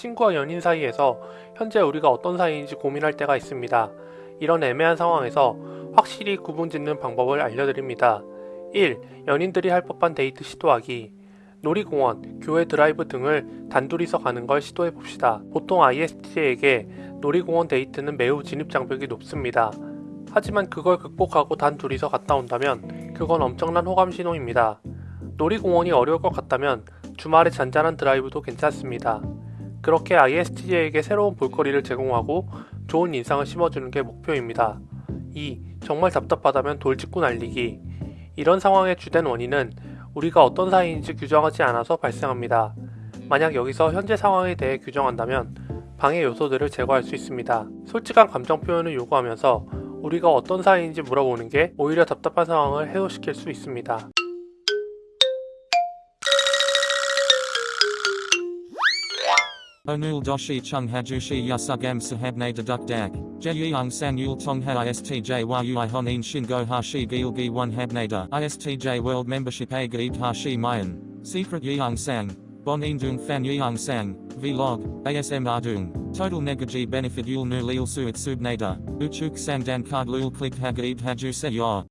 친구와 연인 사이에서 현재 우리가 어떤 사이인지 고민할 때가 있습니다. 이런 애매한 상황에서 확실히 구분 짓는 방법을 알려드립니다. 1. 연인들이 할 법한 데이트 시도하기. 놀이공원, 교외 드라이브 등을 단둘이서 가는 걸 시도해 봅시다. 보통 ISTJ에게 놀이공원 데이트는 매우 진입장벽이 높습니다. 하지만 그걸 극복하고 단 둘이서 갔다 온다면 그건 엄청난 호감 신호입니다. 놀이공원이 어려울 것 같다면 주말에 잔잔한 드라이브도 괜찮습니다. 그렇게 ISTJ에게 새로운 볼거리를 제공하고 좋은 인상을 심어주는 게 목표입니다. 2. 정말 답답하다면 돌직구 날리기. 이런 상황의 주된 원인은 우리가 어떤 사이인지 규정하지 않아서 발생합니다. 만약 여기서 현재 상황에 대해 규정한다면 방해 요소들을 제거할 수 있습니다. 솔직한 감정 표현을 요구하면서 우리가 어떤 사이인지 물어보는 게 오히려 답답한 상황을 해소시킬 수 있습니다. Onul doshi chung hajushi yasugam sahabne deduk dak. Jeyung san yul tong ha istj yui honin shingo hashi gilgi one habnada. Istj world membership a hashi mayan. Secret yeung sang. Bon indung fan yeung sang. Vlog. ASM ardung. Total negaji benefit yul nu lil suit subnada. Uchuk sang dan card lul click hagaib haju se yor.